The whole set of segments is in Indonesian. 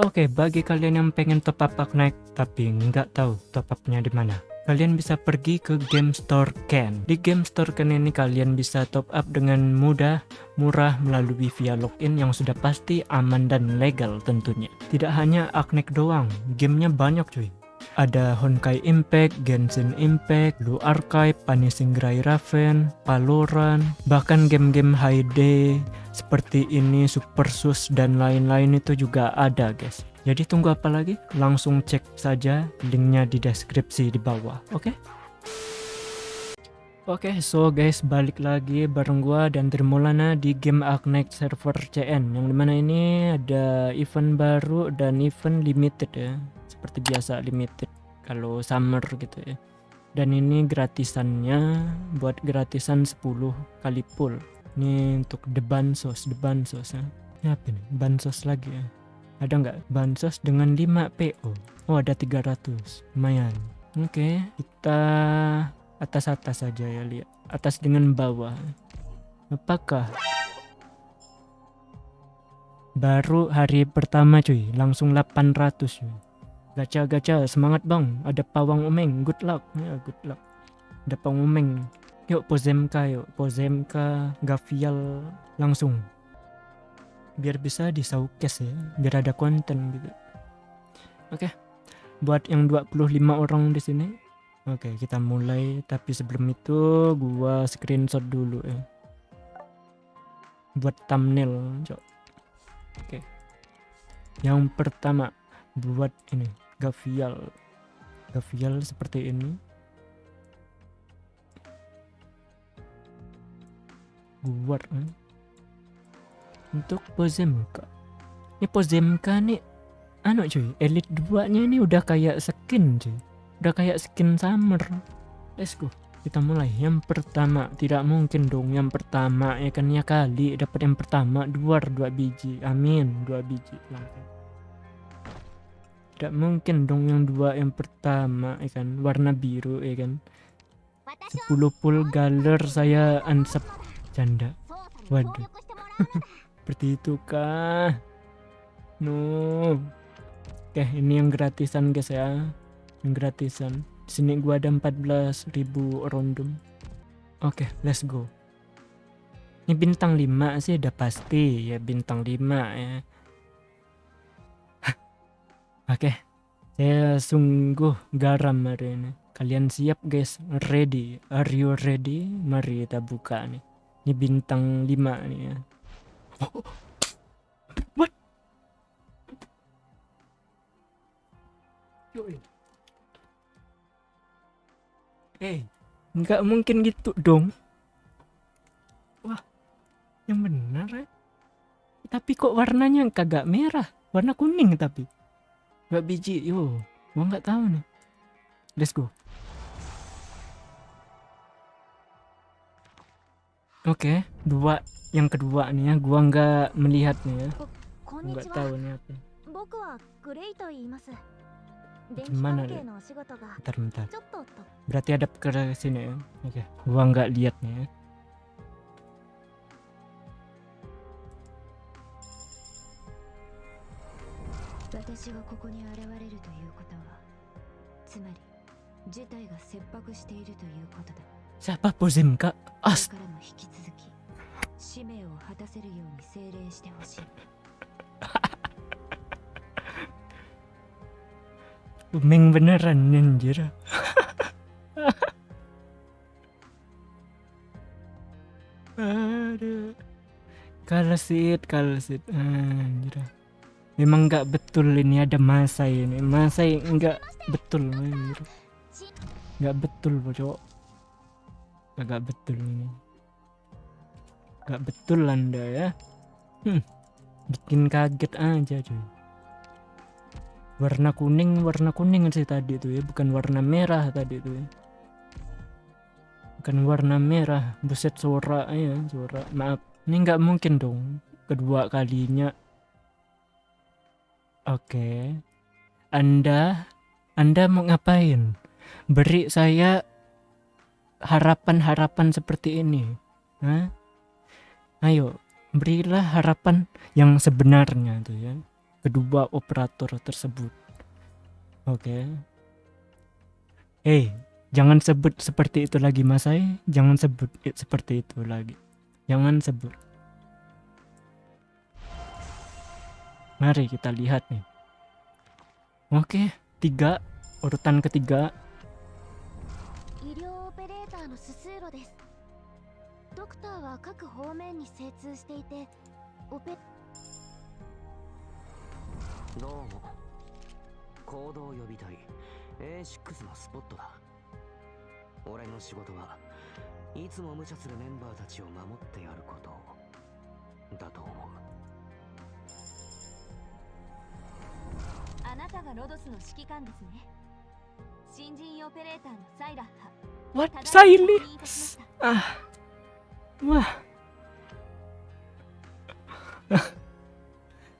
Oke, bagi kalian yang pengen top up Aknaik tapi nggak tahu top upnya di mana, kalian bisa pergi ke Game Store Ken. Di Game Store Ken ini kalian bisa top up dengan mudah, murah melalui via login yang sudah pasti aman dan legal tentunya. Tidak hanya Aknaik doang, gamenya banyak cuy ada Honkai Impact, Genshin Impact, Blue Archive, Punishing Gray Raven, Valorant, bahkan game-game day seperti ini, Super Sus dan lain-lain itu juga ada guys. Jadi tunggu apa lagi? Langsung cek saja linknya di deskripsi di bawah, oke? Okay? Oke, okay, so guys balik lagi bareng gua dan Trimulana di game Agnek server CN yang di mana ini ada event baru dan event limited ya seperti biasa limited kalau summer gitu ya dan ini gratisannya buat gratisan 10 kali full ini untuk the bansos the bansos ya. Ini apa nih bansos lagi ya. Ada nggak? Bansos dengan 5 PO oh ada 300 lumayan. Oke okay, kita atas-atas saja ya lihat atas dengan bawah. Apakah baru hari pertama cuy? Langsung 800 cuy. Gacha-gacha, semangat bang. Ada pawang umeng, good luck. Ya, good luck. Ada pawang umeng. Yuk, Pozemka yuk. Pozemka, Gavial, langsung. Biar bisa di showcase ya. Biar ada konten gitu. Oke. Okay. Buat yang 25 orang di sini. Oke, okay, kita mulai. Tapi sebelum itu, gua screenshot dulu ya. Buat thumbnail, cok. Oke. Okay. Yang pertama, buat ini gavial gavial seperti ini buat eh? untuk Pozemka. Ini Pozemka nih anu cuy elite 2 nya ini udah kayak skin cuy. Udah kayak skin summer. Let's go. Kita mulai. Yang pertama tidak mungkin dong yang pertama ya kan? Ya kali dapat yang pertama dua dua biji. Amin dua biji. Langsung tidak mungkin dong yang dua yang pertama ya kan? Warna biru ya kan? 10 full galer saya ansap janda waduh. Seperti itu kah no. Oke ini yang gratisan guys ya. Yang gratisan. Sini gua ada 14.000 random oke let's go. Ini bintang 5 sih udah pasti. Ya bintang 5 ya. Oke, saya sungguh garam hari ini. Kalian siap guys? Ready? Are you ready? Mari kita buka nih. Ini bintang 5 nih ya. Oh, what? Eh, hey, nggak mungkin gitu dong. Wah, yang benar ya. Tapi kok warnanya kagak merah, warna kuning tapi. Berapa biji? Yo, gua nggak tahu nih. Let's go. Oke, okay, dua yang kedua nih ya, gua nggak melihatnya ya. Nggak tahu nih apa. Gimana deh? Bentar, bentar. Berarti ada ke sini ya. Oke, okay. gua nggak lihat nih ya. 私がここに現れるということはつまり事態が切迫しているということだ siapa Pozim kak? Ast Umeng beneran anjir. Aduh. Kalsit, kalsit. Anjir. Memang nggak betul ini ada masa ini. Masa nggak betul anjir. Nggak betul, bocok nggak betul ini. Nggak betul anda ya. Hmm, bikin kaget aja cuy. Warna kuning warna kuning sih tadi tuh ya. Bukan warna merah tadi tuh ya. Bukan warna merah. Buset suara ya suara. Maaf ini nggak mungkin dong kedua kalinya. Oke. Anda Anda mau ngapain? Beri saya harapan-harapan seperti ini. Hah? Ayo, berilah harapan yang sebenarnya tuh ya. kedua operator tersebut. Oke. Eh, jangan sebut seperti itu lagi Mas Ai. Jangan sebut seperti itu lagi. Jangan sebut. Mari kita lihat nih. Oke, tiga urutan ketiga ターは各方面に精通していてオペどうも。行動予備隊 A6 のスポットだ。俺の仕事はいつも無茶するメンバーたちを守ってやることだと思う。あなたがロドスの指揮官ですね。新人オペレーターのサイラッハ。What? ただいま Silly? 確 Wah.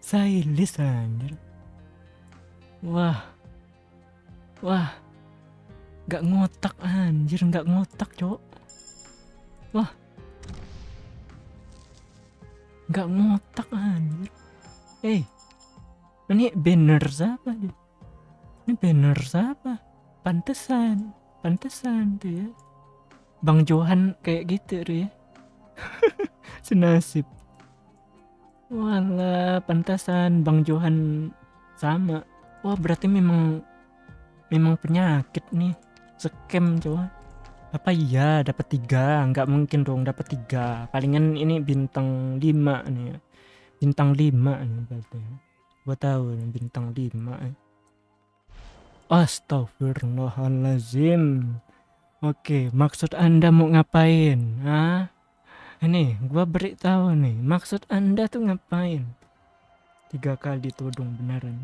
Saya list. Wah. Wah. Gak ngotak anjir, gak ngotak, Cok. Wah. Gak ngotak anjir. Eh. Hey. Ini banner siapa nih? Ini banner siapa? Pantesan, pantesan tuh ya. Bang Johan kayak gitu tuh ya. Senasib. Walah, pantasan Bang Johan sama. Wah, berarti memang memang penyakit nih. Scam coba. Apa iya dapat tiga? Nggak mungkin dong dapat tiga. Palingan ini bintang lima nih. ya. Bintang lima nih berarti. Gua tahu nih bintang lima. eh. Astagfirullahalazim. Oke, maksud Anda mau ngapain? Hah? Ini, gua beritahu nih, maksud Anda tuh ngapain? Tiga kali tudung beneran.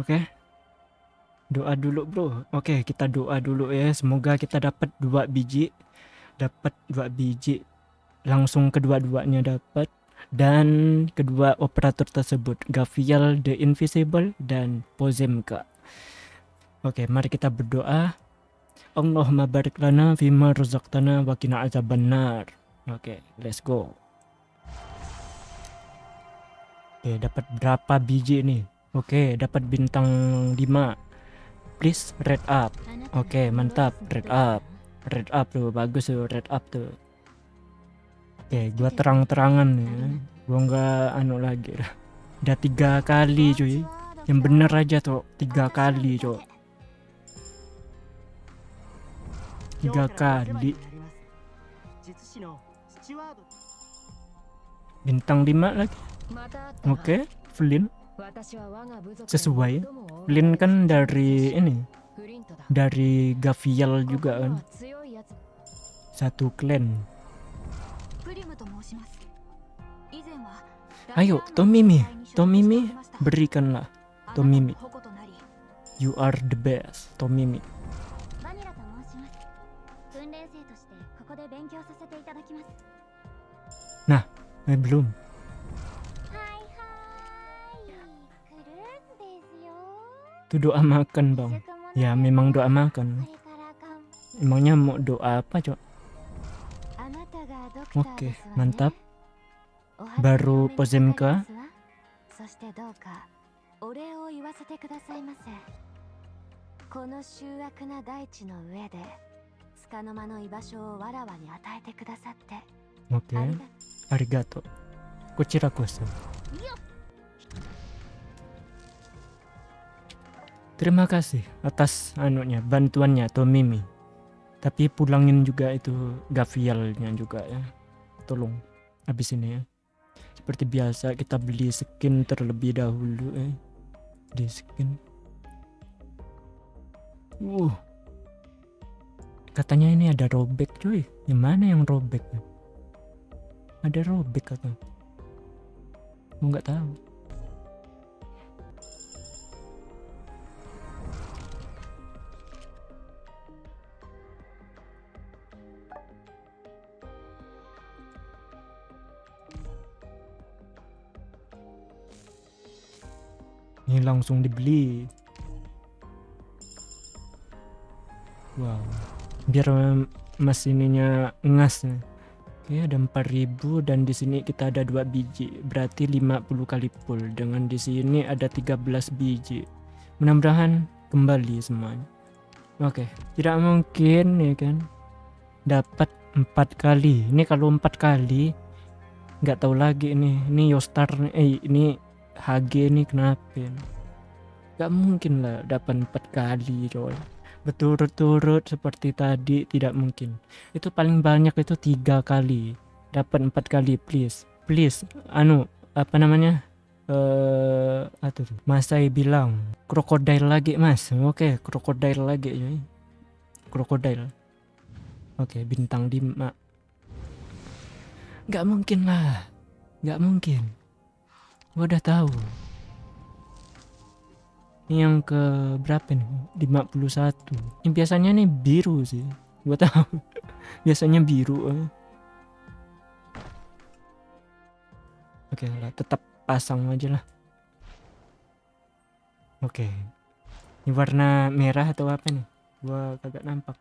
Oke? Doa dulu, bro. Oke, kita doa dulu ya. Semoga kita dapat dua biji. Dapat dua biji. Langsung kedua-duanya dapat. Dan kedua operator tersebut, Gavial the Invisible dan Pozemka. Oke, mari kita berdoa. Allahumma barik lana fima rozaktana wa aja benar. Oke, okay, let's go. Oke, okay, dapat berapa biji ini? Oke, okay, dapat bintang 5. Please red up. Oke, okay, mantap, red up. Red up tuh, bagus tuh, red up tuh. Oke, okay, gua terang-terangan ya. Gua nggak anu lagi. Udah tiga kali cuy. Yang bener aja tuh, tiga kali cuy. Gak 画家 di bintang 5 lagi. Oke okay, Flynn. Sesuai. Flynn kan dari ini dari Gavial juga kan. Satu clan ayo Tomimi. Tomimi berikanlah. Tomimi. You are the best Tomimi. Nah, eh, belum. Itu doa makan, Bang. Ya, memang doa makan. Emangnya mau doa apa, Cok? Oke, okay, mantap. Baru Pozemka. 束の間の居場所をわらわに与えてくださって Oke. ありが Arigato. Kuchirakusu. Terima kasih atas anunya bantuannya Tomimi. Tapi pulangin juga itu Gavialnya juga ya. Tolong habis ini ya. Seperti biasa kita beli skin terlebih dahulu eh. Di skin. Uh. Katanya ini ada robek cuy. Gimana yang robek? Ada robek atau? Gua nggak tahu. Ini langsung dibeli. Wow. Biar mas ininya ngas nih. Oke, ada 4000 dan di sini kita ada dua biji, berarti 50 kali full. Dengan di sini ada 13 biji. Mudah-mudahan kembali semuanya. Oke, tidak mungkin ya kan dapat empat kali. Ini kalau empat kali nggak tahu lagi ini. Ini Yostar eh ini HG ini kenapa? ini? Nggak mungkin lah dapat empat kali coy. Berturut-turut seperti tadi tidak mungkin. Itu paling banyak itu tiga kali. Dapat empat kali please. Please anu apa namanya? eh aduh Masai bilang krokodil lagi mas oke krokodil lagi ya krokodil oke bintang 5 nggak mungkin lah nggak mungkin gua udah tahu ini yang ke berapa nih? 51 ini biasanya nih biru sih. Gua tahu. Biasanya biru eh. oke lah tetap pasang aja lah. Oke. Ini warna merah atau apa nih? Gua kagak nampak.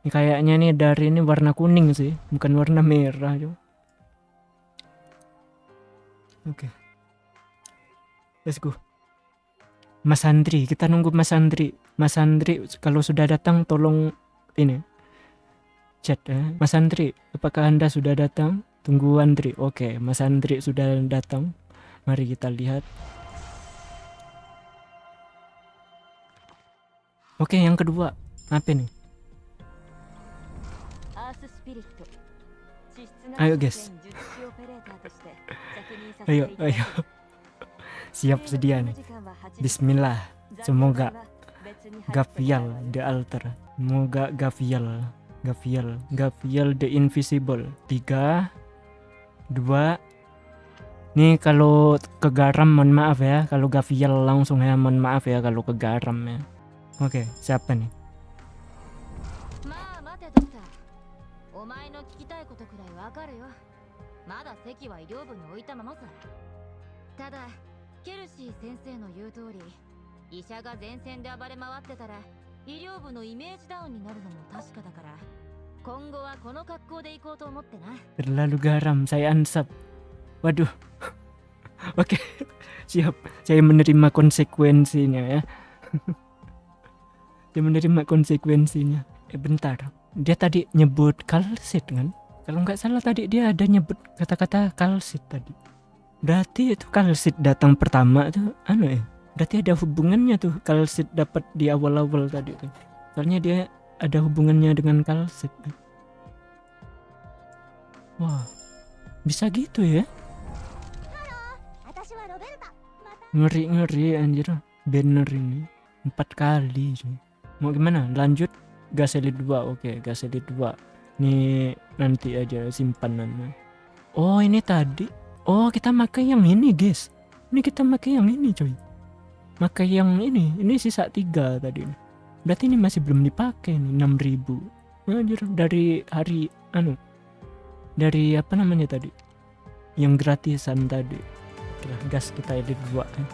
Ini kayaknya nih dari ini warna kuning sih bukan warna merah coba oke. Let's go Mas Andri, kita nunggu Mas Andri. Mas Andri kalau sudah datang tolong ini chat ya. Mas Andri, apakah Anda sudah datang? Tunggu Andri. Oke, Mas Andri sudah datang. Mari kita lihat. Oke, yang kedua. Apa ini? Ayo guys. ayo, ayo siap sedia nih. Bismillah. Semoga Gavial the altar. Semoga Gavial Gavial Gavial the invisible. Tiga dua. Nih kalau kegaram mohon maaf ya. Kalau Gavial langsung ya mohon maaf ya kalau kegaram ya. Oke siapa nih? ケルシー先生の言う通り医者が前線で暴れ回ってたら医療部のイメージダウンになるのも確かだから今後はこの格好で行こうと思ってな。Terlalu garam saya ansap. Waduh. Oke siap. Saya menerima konsekuensinya ya. Saya menerima konsekuensinya. Eh bentar. Dia tadi nyebut kalsit kan? Kalau nggak salah tadi dia ada nyebut kata-kata kalsit tadi. Berarti itu kalsit datang pertama tuh anu ya. Berarti ada hubungannya tuh kalsit dapat di awal-awal tadi tuh. Soalnya dia ada hubungannya dengan kalsit. Wah. Bisa gitu ya? Ngeri-ngeri anjir banner ini. Empat kali sih. Mau gimana? Lanjut gas elite 2. Oke, gas elite 2. Nih nanti aja simpanannya Oh, ini tadi Oh kita pakai yang ini guys. Ini kita pakai yang ini coy. Pakai yang ini. Ini sisa tiga tadi. Berarti ini masih belum dipakai nih 6000 Anjir dari hari anu dari apa namanya tadi yang gratisan tadi gas kita edit 2 ya.